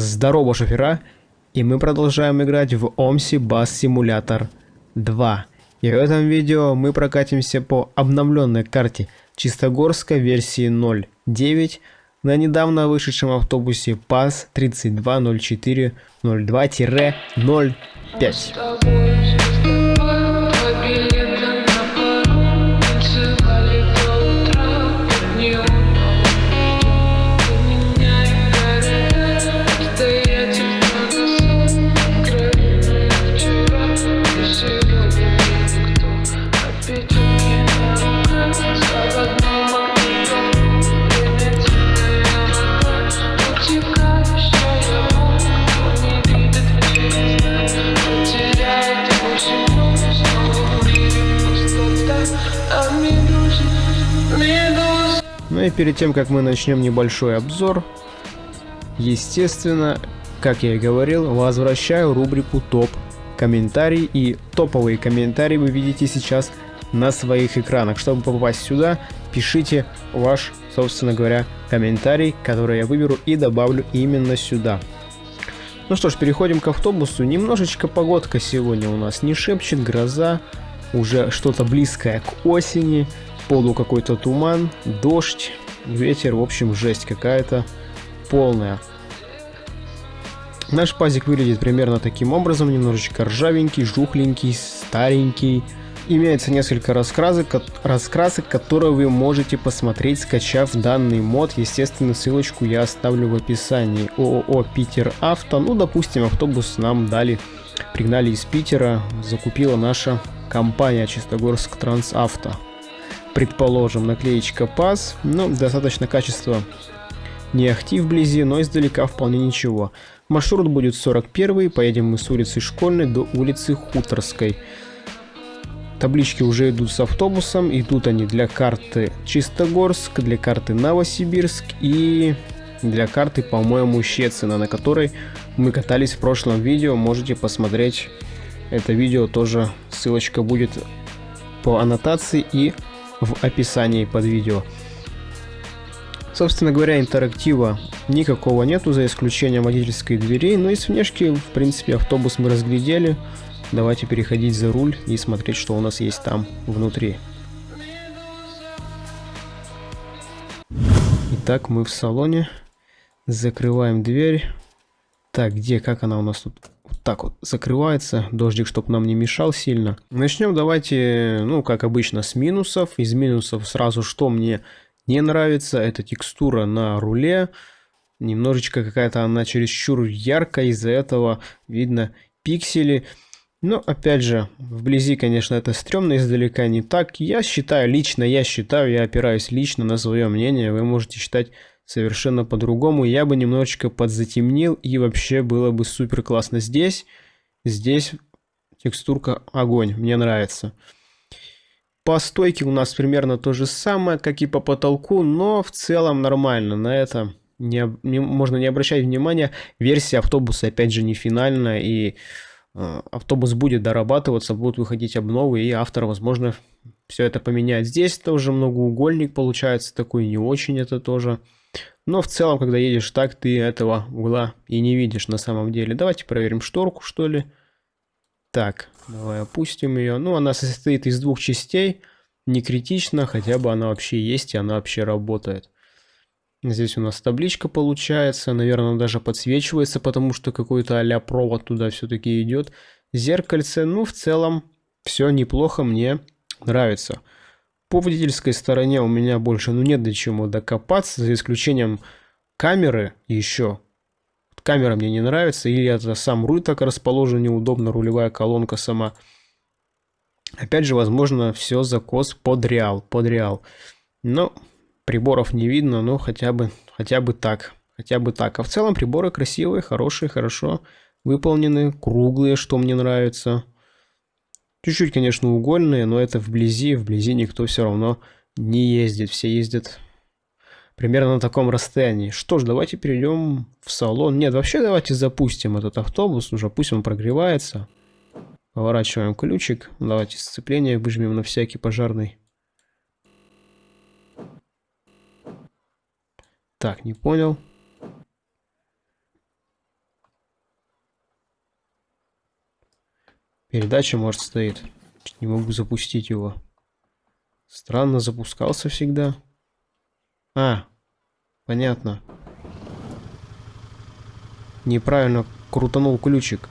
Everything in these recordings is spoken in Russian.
Здорово, шофера! И мы продолжаем играть в OMSI Bus Simulator 2. И в этом видео мы прокатимся по обновленной карте Чистогорска версии 0.9 на недавно вышедшем автобусе ПАС 3204-02-05. Перед тем, как мы начнем небольшой обзор, естественно, как я и говорил, возвращаю рубрику топ комментарий и топовые комментарии вы видите сейчас на своих экранах. Чтобы попасть сюда, пишите ваш, собственно говоря, комментарий, который я выберу и добавлю именно сюда. Ну что ж, переходим к автобусу. Немножечко погодка сегодня у нас не шепчет, гроза, уже что-то близкое к осени полу какой-то туман, дождь, ветер, в общем, жесть какая-то полная. Наш пазик выглядит примерно таким образом, немножечко ржавенький, жухленький, старенький. Имеется несколько раскрасок, раскрасок, которые вы можете посмотреть, скачав данный мод. Естественно, ссылочку я оставлю в описании. ООО Питер Авто. Ну, допустим, автобус нам дали, пригнали из Питера, закупила наша компания Чистогорск Трансавто предположим, наклеечка пас, ну, достаточно качество не ахти вблизи, но издалека вполне ничего. Маршрут будет 41, поедем мы с улицы Школьной до улицы Хуторской. Таблички уже идут с автобусом, идут они для карты Чистогорск, для карты Новосибирск и для карты, по-моему, Щецина, на которой мы катались в прошлом видео. Можете посмотреть это видео, тоже ссылочка будет по аннотации и в описании под видео. Собственно говоря, интерактива никакого нету, за исключением водительской двери, но из внешки, в принципе, автобус мы разглядели. Давайте переходить за руль и смотреть, что у нас есть там внутри. Итак, мы в салоне. Закрываем дверь. Так, где, как она у нас тут? Вот так вот закрывается. Дождик, чтобы нам не мешал сильно. Начнем давайте, ну, как обычно, с минусов. Из минусов сразу, что мне не нравится, это текстура на руле. Немножечко какая-то она чересчур яркая, из-за этого видно пиксели. Но, опять же, вблизи, конечно, это стрёмно, издалека не так. Я считаю, лично я считаю, я опираюсь лично на свое мнение. Вы можете считать совершенно по-другому. Я бы немножечко подзатемнил, и вообще было бы супер классно здесь. Здесь текстурка огонь, мне нравится. По стойке у нас примерно то же самое, как и по потолку, но в целом нормально. На это не, не, можно не обращать внимания. Версия автобуса, опять же, не финальная, и э, автобус будет дорабатываться, будут выходить обновы, и автор, возможно, все это поменяет. Здесь тоже многоугольник получается такой, не очень это тоже. Но в целом, когда едешь так, ты этого угла и не видишь на самом деле. Давайте проверим шторку, что ли. Так, давай опустим ее. Ну, она состоит из двух частей. Не критично, хотя бы она вообще есть и она вообще работает. Здесь у нас табличка получается. Наверное, даже подсвечивается, потому что какой-то а провод туда все-таки идет. Зеркальце, ну, в целом, все неплохо, мне нравится. По водительской стороне у меня больше ну нет до чего докопаться, за исключением камеры еще. Камера мне не нравится, или это сам руль так расположен неудобно, рулевая колонка сама. Опять же, возможно, все закос под реал, под реал. Но приборов не видно, но хотя бы, хотя бы так, хотя бы так. А в целом приборы красивые, хорошие, хорошо выполнены, круглые, что мне нравится. Чуть-чуть, конечно, угольные, но это вблизи, вблизи никто все равно не ездит. Все ездят примерно на таком расстоянии. Что ж, давайте перейдем в салон. Нет, вообще давайте запустим этот автобус, уже пусть он прогревается. Поворачиваем ключик. Давайте сцепление выжмем на всякий пожарный. Так, не понял. Передача, может, стоит. Не могу запустить его. Странно, запускался всегда. А, понятно. Неправильно крутанул ключик.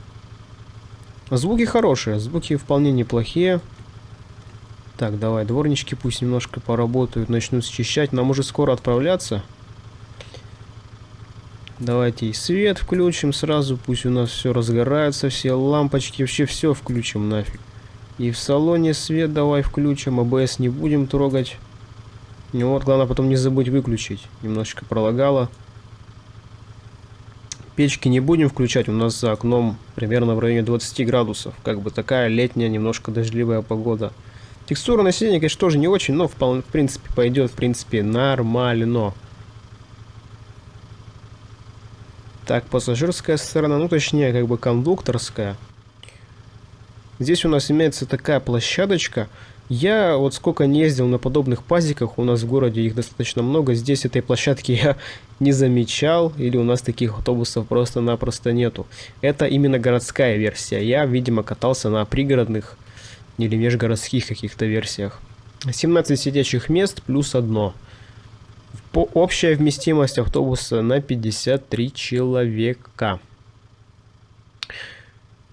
Звуки хорошие, звуки вполне неплохие. Так, давай, дворнички пусть немножко поработают, начнут счищать. Нам уже скоро отправляться. Давайте и свет включим сразу, пусть у нас все разгорается, все лампочки, вообще все включим нафиг. И в салоне свет давай включим, АБС не будем трогать. Ну вот, главное потом не забыть выключить. Немножечко пролагало. Печки не будем включать, у нас за окном примерно в районе 20 градусов. Как бы такая летняя, немножко дождливая погода. Текстура на сиденье, конечно, тоже не очень, но в, в принципе пойдет, в принципе, нормально. Так, пассажирская сторона, ну точнее, как бы кондукторская. Здесь у нас имеется такая площадочка. Я вот сколько не ездил на подобных пазиках, у нас в городе их достаточно много, здесь этой площадки я не замечал, или у нас таких автобусов просто-напросто нету. Это именно городская версия. Я, видимо, катался на пригородных или межгородских каких-то версиях. 17 сидячих мест плюс одно. По общая вместимость автобуса на 53 человека.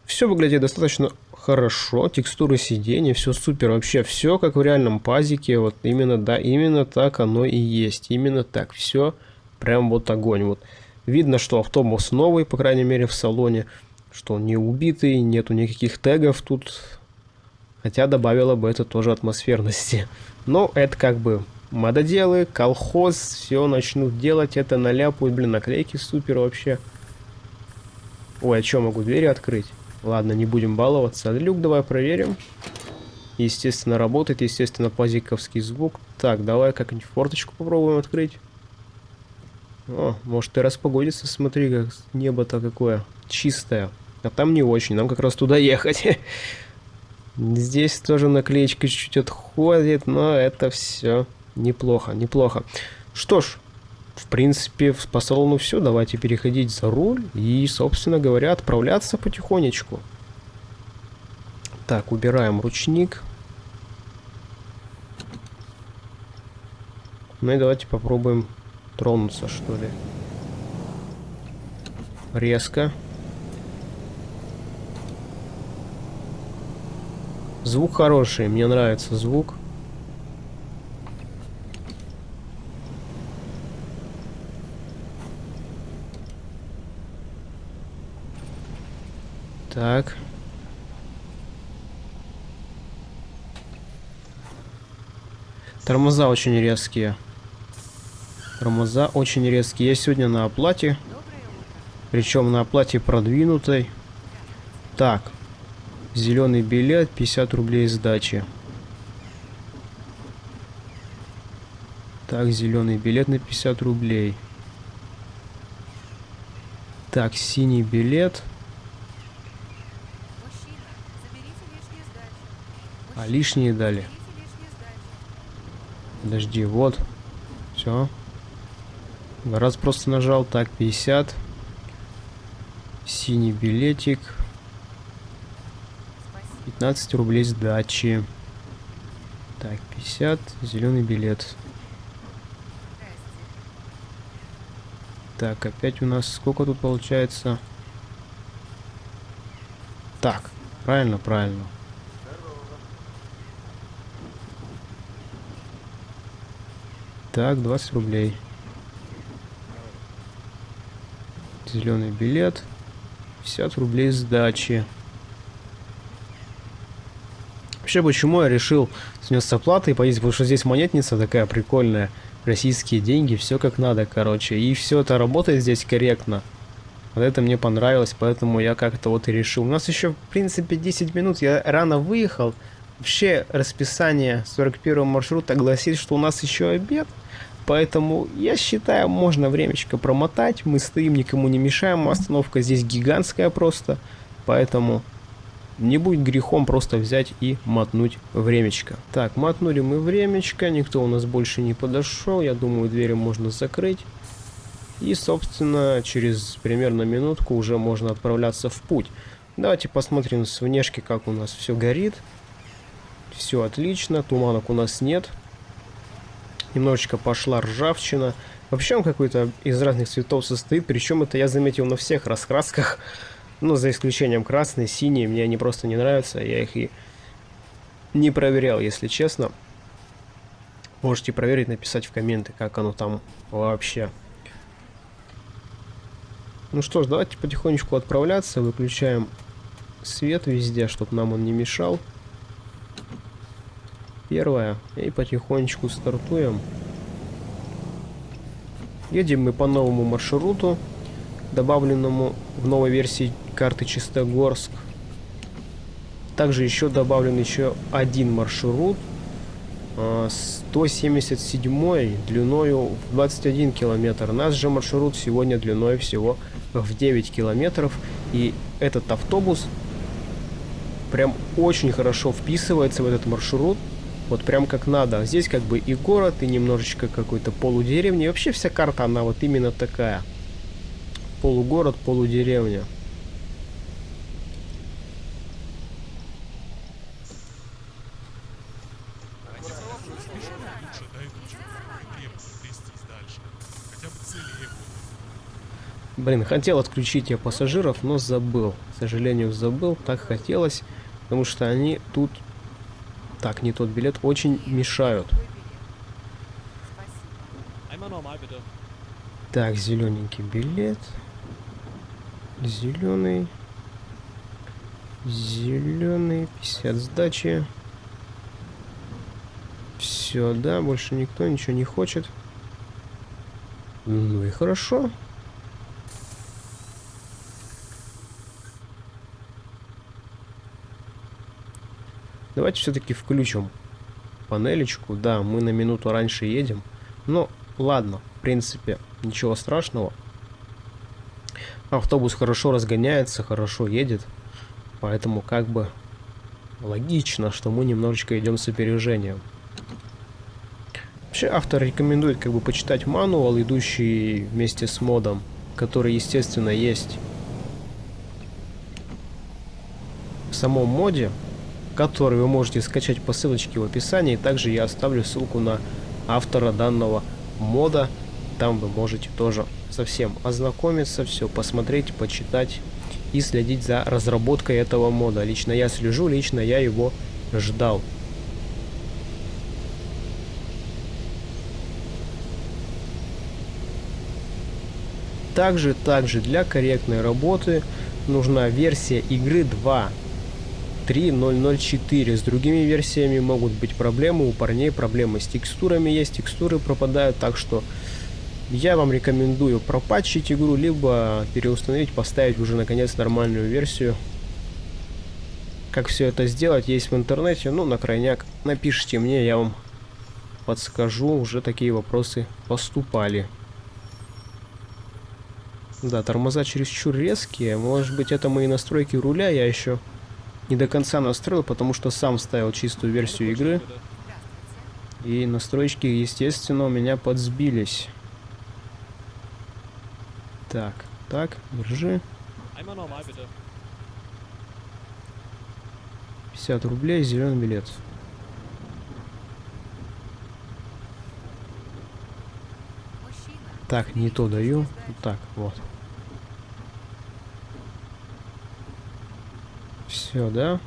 Все выглядит достаточно хорошо, текстуры сидений, все супер, вообще все как в реальном пазике, вот именно, да, именно так оно и есть, именно так, все прям вот огонь, вот. Видно, что автобус новый, по крайней мере в салоне, что он не убитый, нету никаких тегов тут, Хотя добавило бы это тоже атмосферности. Но это как бы мододелы, колхоз, все начнут делать это, наляпают, блин, наклейки супер вообще. Ой, а что, могу двери открыть? Ладно, не будем баловаться. Люк давай проверим. Естественно, работает, естественно, пазиковский звук. Так, давай как-нибудь форточку попробуем открыть. О, может и распогодится, смотри, как небо-то какое чистое. А там не очень, нам как раз туда ехать. Здесь тоже наклеечка чуть-чуть отходит, но это все неплохо, неплохо. Что ж, в принципе, по салону все. Давайте переходить за руль и, собственно говоря, отправляться потихонечку. Так, убираем ручник. Ну и давайте попробуем тронуться, что ли. Резко. Звук хороший, мне нравится звук. Так. Тормоза очень резкие. Тормоза очень резкие. Я сегодня на оплате. Причем на оплате продвинутой. Так. Зеленый билет, 50 рублей сдачи. Так, зеленый билет на 50 рублей. Так, синий билет. Лишние дали. Подожди, вот. Все. Раз просто нажал. Так, 50. Синий билетик. 15 рублей сдачи. Так, 50, зеленый билет. Так, опять у нас сколько тут получается? Так, правильно, правильно. Так, 20 рублей. Зеленый билет. 50 рублей сдачи. Вообще, почему я решил с места платы поездить, потому что здесь монетница такая прикольная, российские деньги, все как надо, короче, и все это работает здесь корректно. Вот это мне понравилось, поэтому я как-то вот и решил. У нас еще, в принципе, 10 минут, я рано выехал. Вообще, расписание 41 маршрута гласит, что у нас еще обед. Поэтому, я считаю, можно времечко промотать. Мы стоим, никому не мешаем. Остановка здесь гигантская просто. Поэтому не будет грехом просто взять и мотнуть времечко. Так, мотнули мы времечко, никто у нас больше не подошел, я думаю, двери можно закрыть. И, собственно, через примерно минутку уже можно отправляться в путь. Давайте посмотрим с внешки, как у нас все горит. Все отлично, туманок у нас нет. Немножечко пошла ржавчина. Вообще он какой-то из разных цветов состоит, причем это я заметил на всех раскрасках. Ну, за исключением красный, синий, мне они просто не нравятся, я их и не проверял, если честно. Можете проверить, написать в комменты, как оно там вообще. Ну что ж, давайте потихонечку отправляться. Выключаем свет везде, чтобы нам он не мешал. Первое. И потихонечку стартуем. Едем мы по новому маршруту, добавленному в новой версии карты Чистогорск. Также еще добавлен еще один маршрут 177 а, длиною в 21 километр. Наш же маршрут сегодня длиной всего в 9 километров. И этот автобус прям очень хорошо вписывается в этот маршрут. Вот прям как надо. Здесь как бы и город, и немножечко какой-то полудеревни. И вообще вся карта, она вот именно такая. Полугород, полудеревня. Блин, хотел отключить я пассажиров, но забыл. К сожалению, забыл. Так хотелось, потому что они тут... Так, не тот билет. Очень мешают. Так, зелененький билет. Зеленый. Зеленый. 50 сдачи. Все, да, больше никто ничего не хочет. Ну и хорошо. Давайте все-таки включим панелечку. Да, мы на минуту раньше едем. Но ладно, в принципе, ничего страшного. Автобус хорошо разгоняется, хорошо едет. Поэтому как бы логично, что мы немножечко идем с опережением. Вообще автор рекомендует как бы почитать мануал, идущий вместе с модом, который, естественно, есть в самом моде который вы можете скачать по ссылочке в описании. Также я оставлю ссылку на автора данного мода. Там вы можете тоже совсем ознакомиться, все посмотреть, почитать и следить за разработкой этого мода. Лично я слежу, лично я его ждал. Также, также для корректной работы нужна версия игры 2 3.004. С другими версиями могут быть проблемы, у парней проблемы с текстурами есть, текстуры пропадают, так что я вам рекомендую пропатчить игру, либо переустановить, поставить уже наконец нормальную версию. Как все это сделать, есть в интернете, ну на крайняк напишите мне, я вам подскажу, уже такие вопросы поступали. Да, тормоза чересчур резкие, может быть это мои настройки руля, я еще не до конца настроил, потому что сам ставил чистую версию игры. И настройки, естественно, у меня подсбились. Так, так, держи. 50 рублей, зеленый билет. Так, не то даю. Так, вот. Все, да?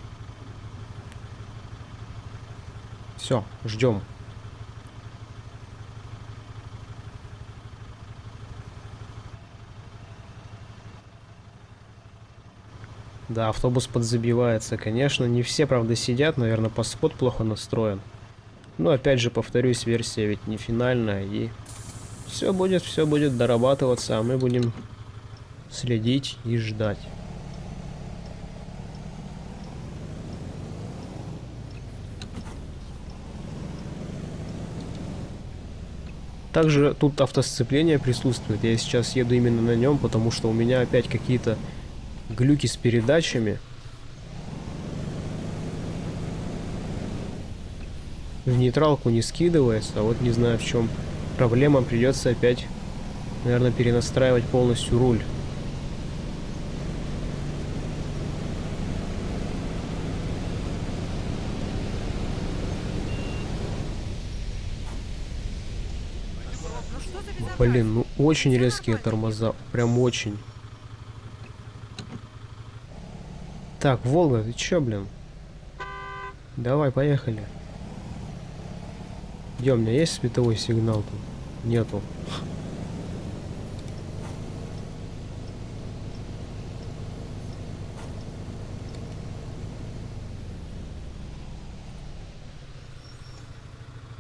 Все, ждем. Да, автобус подзабивается, конечно. Не все, правда, сидят. Наверное, паспорт плохо настроен. Но, опять же, повторюсь, версия ведь не финальная. И все будет, все будет дорабатываться, а мы будем следить и ждать. Также тут автосцепление присутствует. Я сейчас еду именно на нем, потому что у меня опять какие-то глюки с передачами. В нейтралку не скидывается, а вот не знаю в чем проблема. Придется опять, наверное, перенастраивать полностью руль. Блин, ну очень резкие тормоза. Прям очень. Так, Волга, ты чё, блин? Давай, поехали. Где у меня есть световой сигнал тут? Нету.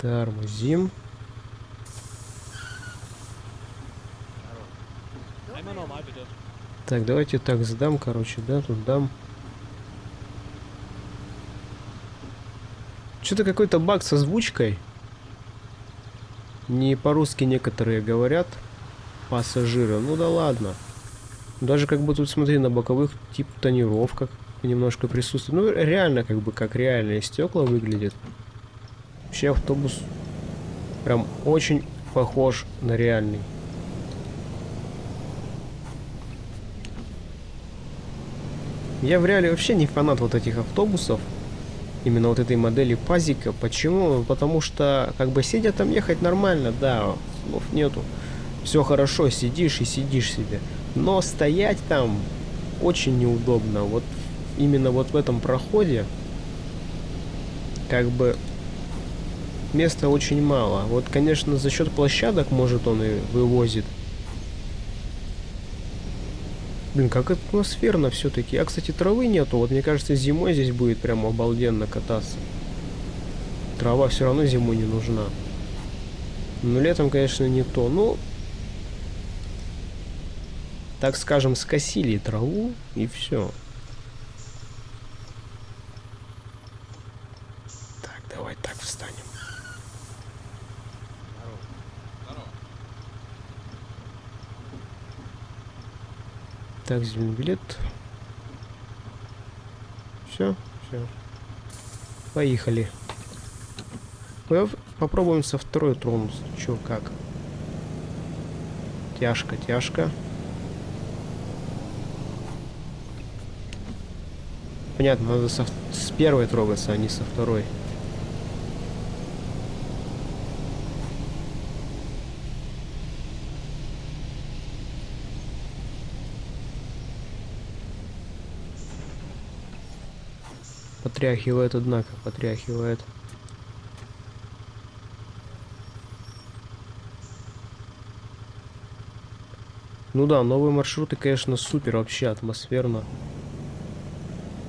Тормозим. Так, давайте так сдам, короче, да, тут дам. Что-то какой-то баг с озвучкой. Не по-русски некоторые говорят. Пассажиры. Ну да ладно. Даже как бы тут, смотри, на боковых тип тонировка немножко присутствует. Ну, реально, как бы, как реальные стекла выглядит. Вообще автобус прям очень похож на реальный. Я в реале вообще не фанат вот этих автобусов. Именно вот этой модели пазика. Почему? Потому что, как бы, сидя там ехать нормально, да, слов нету. Все хорошо, сидишь и сидишь себе. Но стоять там очень неудобно. Вот именно вот в этом проходе, как бы, места очень мало. Вот, конечно, за счет площадок, может, он и вывозит. Блин, как атмосферно все-таки. А, кстати, травы нету. Вот мне кажется, зимой здесь будет прям обалденно кататься. Трава все равно зимой не нужна. Но летом, конечно, не то. Ну, так скажем, скосили траву и все. Так, давай так встанем. Так, зеленый билет. Все, все. Поехали. Попробуем со второй тронуться. Че, как? Тяжко, тяжко. Понятно, надо со, с первой трогаться, а не со второй. Потряхивает, однако, потряхивает. Ну да, новые маршруты, конечно, супер вообще атмосферно.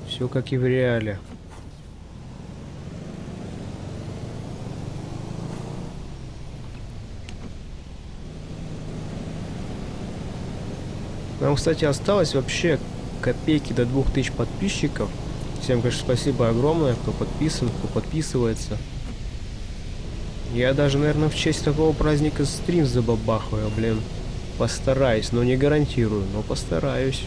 Все как и в реале. Нам, кстати, осталось вообще копейки до 2000 подписчиков. Всем, конечно, спасибо огромное, кто подписан, кто подписывается. Я даже, наверное, в честь такого праздника стрим забабахаю, блин. Постараюсь, но не гарантирую, но постараюсь.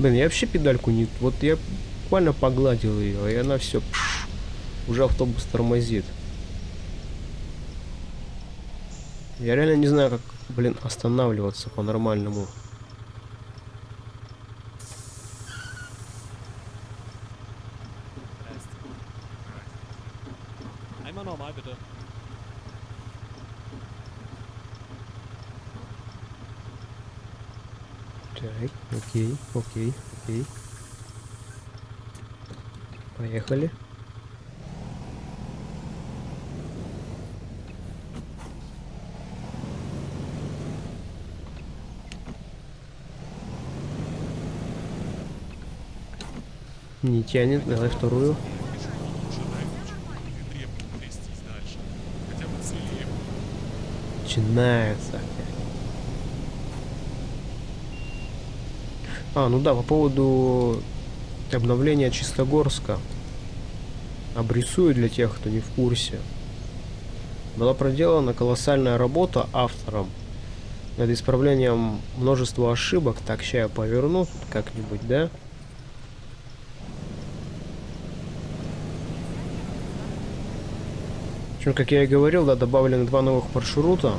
Блин, я вообще педальку не... Вот я буквально погладил ее, и она все... Уже автобус тормозит. Я реально не знаю, как, блин, останавливаться по-нормальному. Окей, окей. Поехали. Не тянет, давай вторую. Начинается опять. А, ну да, по поводу обновления Чистогорска. Обрисую для тех, кто не в курсе. Была проделана колоссальная работа автором над исправлением множества ошибок. Так, сейчас я поверну как-нибудь, да? В общем, как я и говорил, да, добавлены два новых маршрута.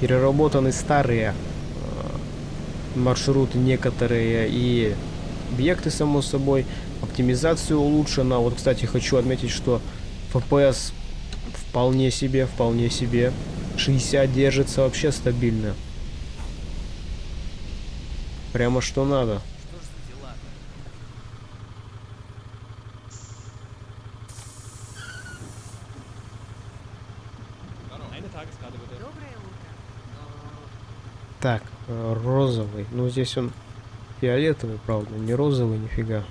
Переработаны старые маршруты некоторые и объекты, само собой. Оптимизация улучшена. Вот, кстати, хочу отметить, что FPS Вполне себе, вполне себе. 60 держится вообще стабильно. Прямо что надо. Что ж за дела Eine Tageskarte bitte. Доброе утро. Так, э, Ну, здесь он фиолетовый, правда, не розовый, нифига.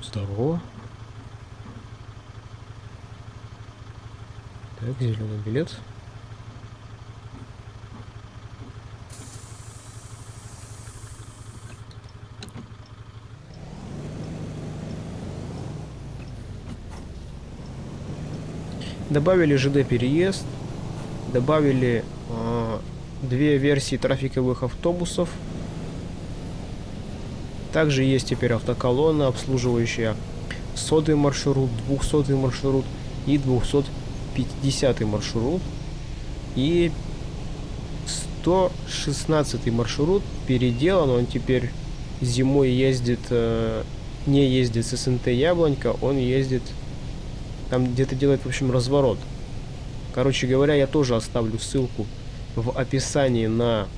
Здорово. Так, зеленый билет. Добавили ЖД переезд, добавили две версии трафиковых автобусов. Также есть теперь автоколонна, обслуживающая сотый маршрут, двухсотый маршрут и 250 маршрут. И 116 маршрут переделан, он теперь зимой ездит, э, не ездит с СНТ Яблонька, он ездит, там где-то делает, в общем, разворот. Короче говоря, я тоже оставлю ссылку в описании на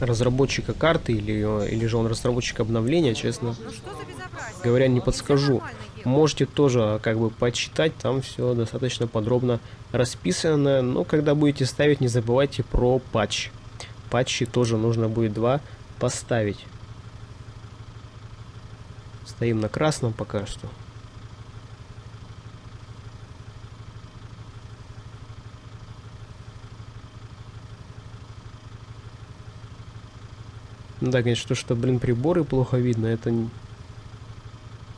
разработчика карты или, или же он разработчик обновления, честно Ну говоря, не подскажу. Можете тоже как бы почитать, там все достаточно подробно расписано. Но когда будете ставить, не забывайте про патч. Патчи тоже нужно будет два поставить. Стоим на красном пока что. Ну да, конечно, то, что, блин, приборы плохо видно, это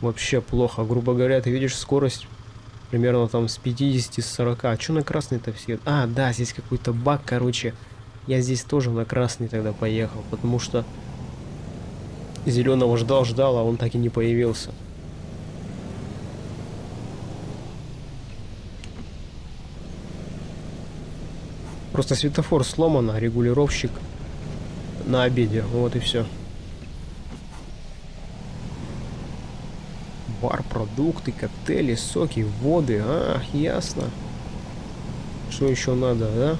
вообще плохо. Грубо говоря, ты видишь скорость примерно там с 50 с 40. А что на красный-то все? А, да, здесь какой-то баг, короче. Я здесь тоже на красный тогда поехал, потому что зеленого ждал-ждал, а он так и не появился. Просто светофор сломан, а регулировщик на обеде. Вот и все. Бар, продукты, коктейли, соки, воды. А, ясно. Что еще надо, да?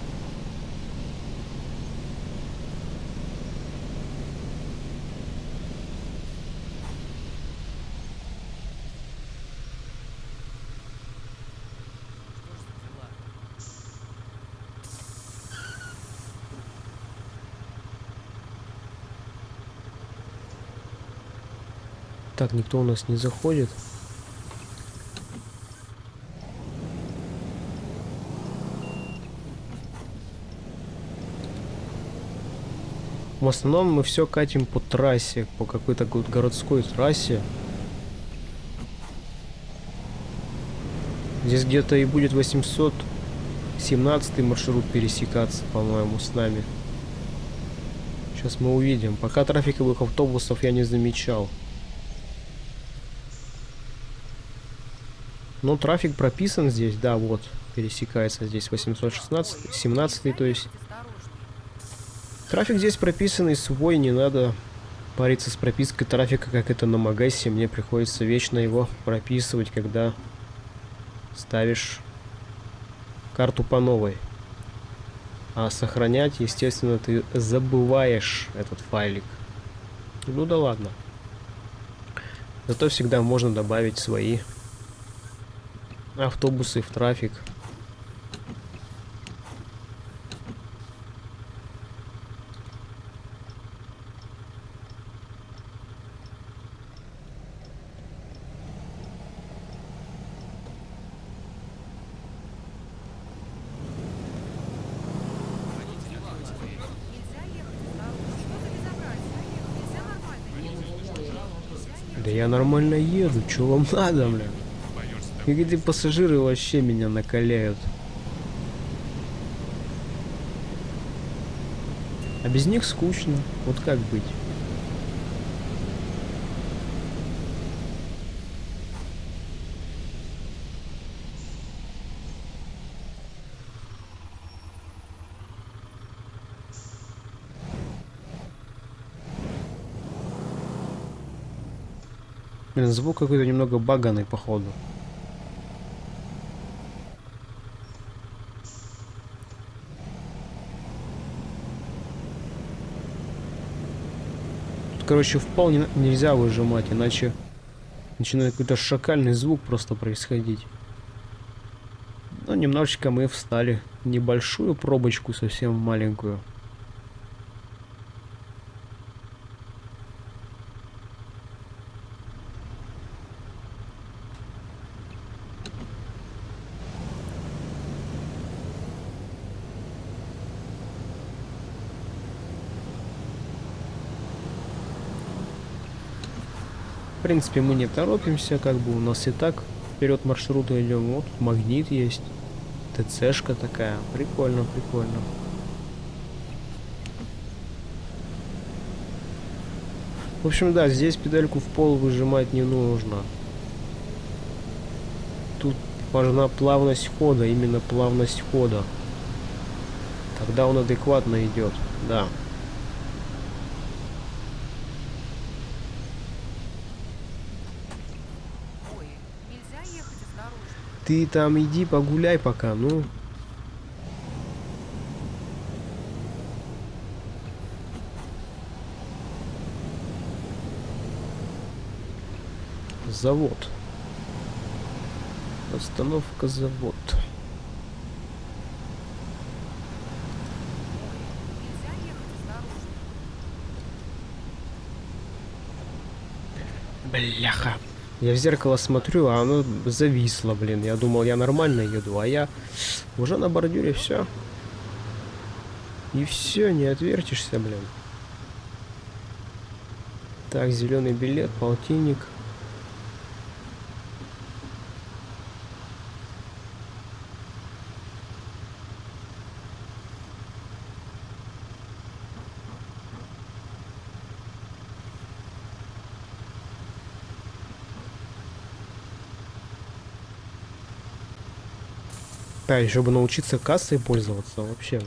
Так, никто у нас не заходит. В основном мы все катим по трассе, по какой-то го- городской трассе. Здесь где-то и будет 817 маршрут пересекаться, по-моему, с нами. Сейчас мы увидим. Пока трафиковых автобусов я не замечал. Но трафик прописан здесь, да, вот, пересекается здесь 816, 17, то есть. Трафик здесь прописанный свой, не надо париться с пропиской трафика, как это на Магасе. Мне приходится вечно его прописывать, когда ставишь карту по новой. А сохранять, естественно, ты забываешь этот файлик. Ну да ладно. Зато всегда можно добавить свои автобусы в трафик. Что. Да я нормально еду, чё вам надо, бля? И эти пассажиры вообще меня накаляют. А без них скучно. Вот как быть? Блин, звук какой-то немного баганный, походу. Короче, в пол не- нельзя выжимать, иначе начинает какой-то шакальный звук просто происходить. Ну, немножечко мы встали. Небольшую пробочку, совсем маленькую. В принципе, мы не торопимся, как бы у нас и так вперед маршрута идем. Вот магнит есть. ТЦшка такая. Прикольно, прикольно. В общем, да, здесь педальку в пол выжимать не нужно. Тут важна плавность хода, именно плавность хода. Тогда он адекватно идет, да. Ой, нельзя ехать осторожно. Ты там иди погуляй пока, ну. Завод. Остановка завод. Бляха. Я в зеркало смотрю, а оно зависло, блин. Я думал, я нормально еду, а я уже на бордюре все. И все, не отвертишься, блин. Так, зеленый билет, полтинник. Да, еще бы научиться кассой пользоваться вообще.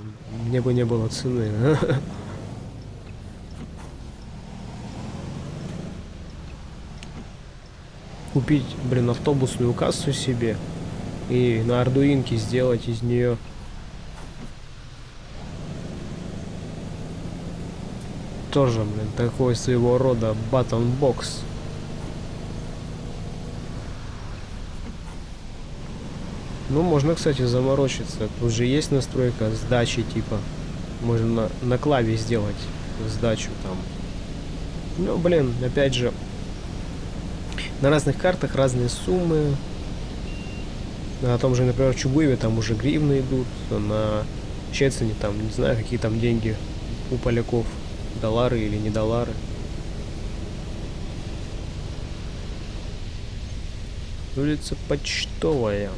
Мне бы не было цены. Купить, блин, автобусную кассу себе и на ардуинке сделать из нее тоже, блин, такой своего рода button box. Ну, можно, кстати, заморочиться. Тут же есть настройка сдачи, типа. Можно на, на клаве сделать сдачу там. Ну, блин, опять же, на разных картах разные суммы. На том же, например, Чубыве там уже гривны идут, на Чецене там, не знаю, какие там деньги у поляков, доллары или не доллары. Улица Почтовая.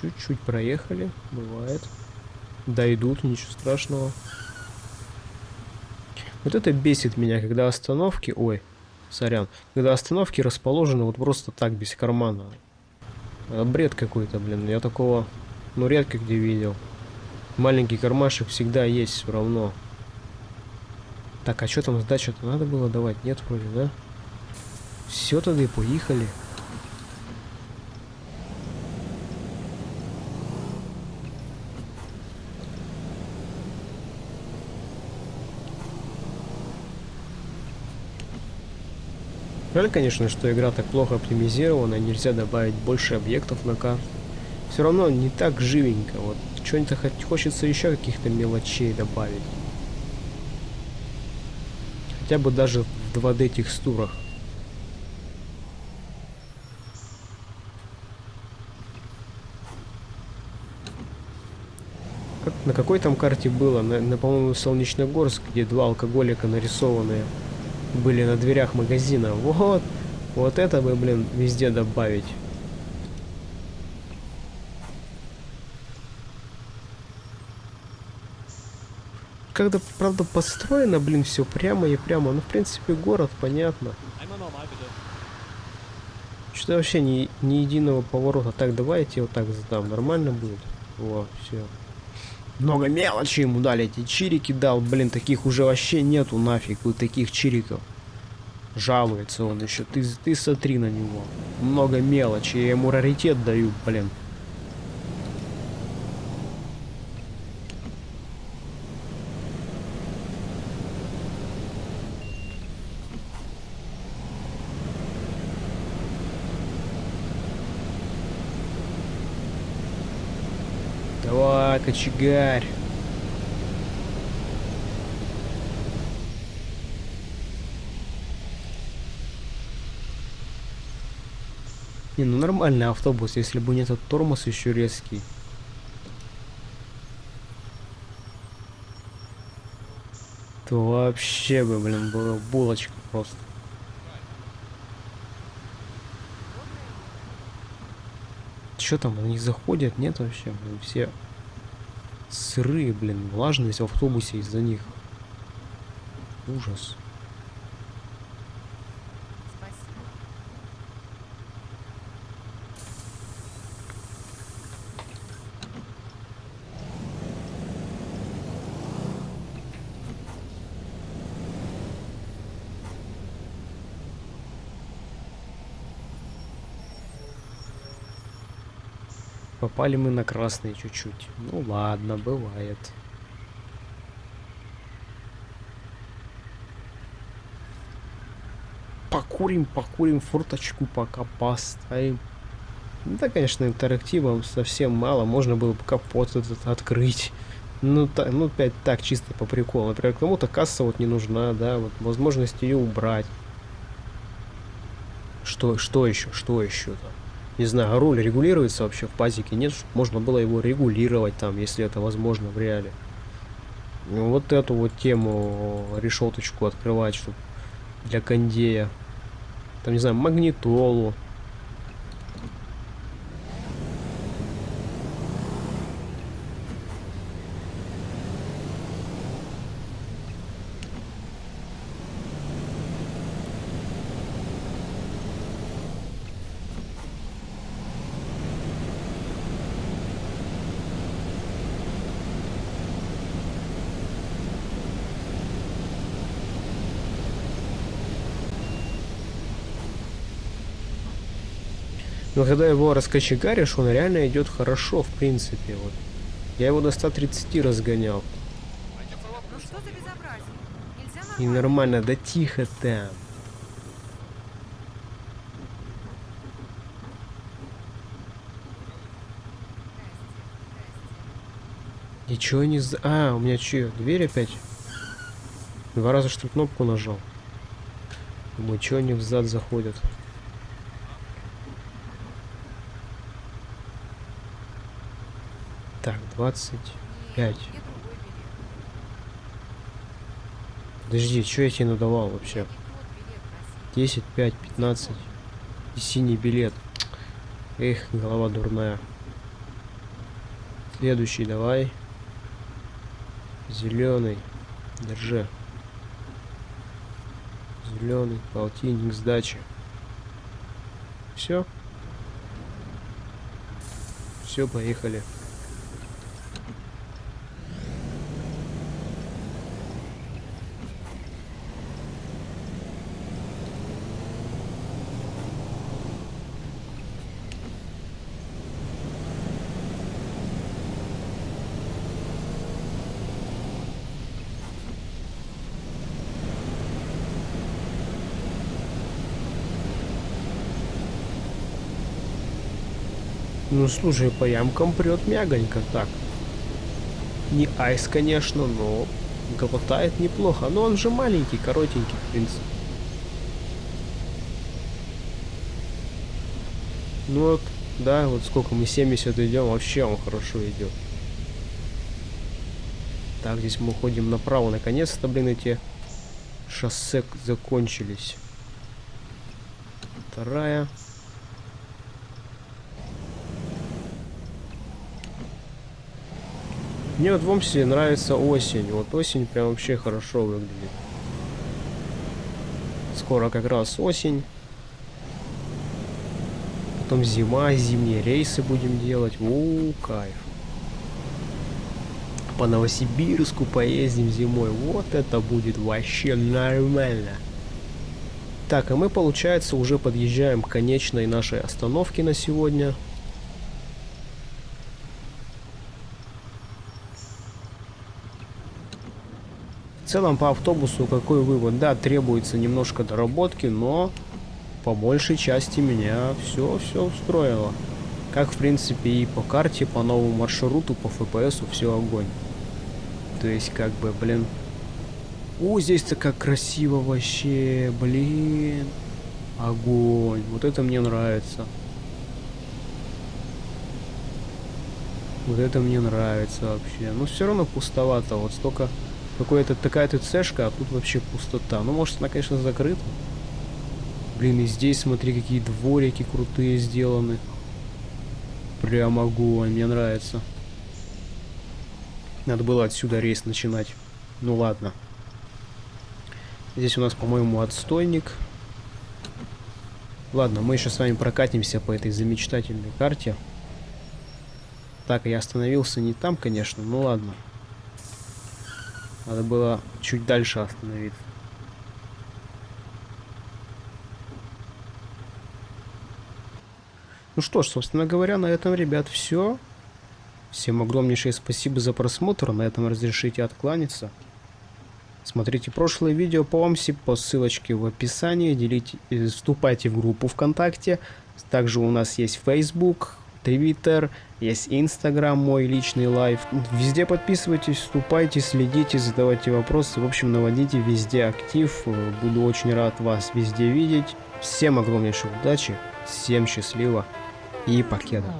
Чуть-чуть проехали, бывает. Дойдут, ничего страшного. Вот это бесит меня, когда остановки... Ой, сорян. Когда остановки расположены вот просто так, без кармана. А, Бред какой-то, блин. Я такого, ну, редко где видел. Маленький кармашек всегда есть все равно. Так, а что там сдачу-то надо было давать? Нет, вроде, да? Все тогда и поехали. Жаль, конечно, что игра так плохо оптимизирована, нельзя добавить больше объектов на карту. Все равно не так живенько, вот что-нибудь хочется еще каких-то мелочей добавить. Хотя бы даже в 2D текстурах. Как, на какой там карте было? На, на по-моему, Солнечногорск, где два алкоголика нарисованные были на дверях магазина. Вот, вот это бы, блин, везде добавить. Когда, правда, построено, блин, все прямо и прямо. Ну, в принципе, город, понятно. Что-то вообще ни, ни единого поворота. Так, давайте вот так сдам. Нормально будет? Во, все. Много мелочи ему дали, эти чирики дал, блин, таких уже вообще нету нафиг, вот таких чириков. Жалуется он еще, ты, ты смотри на него. Много мелочи, я ему раритет даю, блин. Давай, кочегарь. Не, ну нормальный автобус, если бы не этот тормоз еще резкий. То вообще бы, блин, была булочка просто. Что там, они заходят? Нет вообще, блин, все сырые, блин, влажность в автобусе из-за них. Ужас. Попали мы на красный чуть-чуть. Ну ладно, бывает. Покурим, покурим, форточку пока поставим. Ну Да, конечно, интерактива совсем мало. Можно было бы капот этот открыть. Ну, та, ну, опять так, чисто по приколу. Например, кому-то касса вот не нужна, да, вот возможность ее убрать. Что, что еще, что еще там? Не знаю, руль регулируется вообще в пазике? Нет, чтобы можно было его регулировать там, если это возможно в реале. Ну, Вот эту вот тему, решеточку открывать, чтобы для кондея. Там, не знаю, магнитолу. Но когда его раскочегаришь, он реально идет хорошо, в принципе. Вот. Я его до 130 разгонял. Ну И нормально. да тихо там. Ничего не за... А, у меня че, дверь опять? Два раза что кнопку нажал. Думаю, что они взад заходят? Так, 25. Нет, где другой билет? Подожди, что я тебе надавал вообще? Я не тот билет просил. 10, 5, 15. И синий билет. Эх, голова дурная. Следующий давай. Зеленый. Держи. Зеленый, полтинник сдачи. Все. Все, поехали. Ну слушай, по ямкам прет мягонько так. Не айс, конечно, но глотает неплохо. Но он же маленький, коротенький, в принципе. Ну вот, да, вот сколько мы 70 идем, вообще он хорошо идет. Так, здесь мы уходим направо. Наконец-то, блин, эти шоссе закончились. Вторая. Мне вот в Омсе нравится осень. Вот осень прям вообще хорошо выглядит. Скоро как раз осень. Потом зима, зимние рейсы будем делать. У, кайф. по Новосибирску поездим зимой. Вот это будет вообще нормально. Так, а мы, получается, уже подъезжаем к конечной нашей остановке на сегодня. Целом по автобусу какой вывод? Да, требуется немножко доработки, но по большей части меня все все устроило. Как в принципе и по карте, по новому маршруту, по ФПСу все огонь. То есть как бы, блин. О, здесь-то как красиво вообще, блин. Огонь. Вот это мне нравится. Вот это мне нравится вообще. Но все равно пустовато. Вот столько какая-то такая ТЦшка, а тут вообще пустота. Ну, может, она, конечно, закрыта. Блин, и здесь, смотри, какие дворики крутые сделаны. Прям огонь, мне нравится. Надо было отсюда рейс начинать. Ну ладно. Здесь у нас, по-моему, отстойник. Ладно, мы еще с вами прокатимся по этой замечательной карте. Так, я остановился не там, конечно, ну ладно. Надо было чуть дальше остановиться. Ну что ж, собственно говоря, на этом, ребят, все. Всем огромнейшее спасибо за просмотр. На этом разрешите откланяться. Смотрите прошлое видео по ОМСИ по ссылочке в описании. Делите, э, вступайте в группу ВКонтакте. Также у нас есть Facebook, Twitter, есть Instagram, мой личный live. Везде подписывайтесь, вступайте, следите, задавайте вопросы. В общем, наводите везде актив. Буду очень рад вас везде видеть. Всем огромнейшей удачи, всем счастливо и покеда.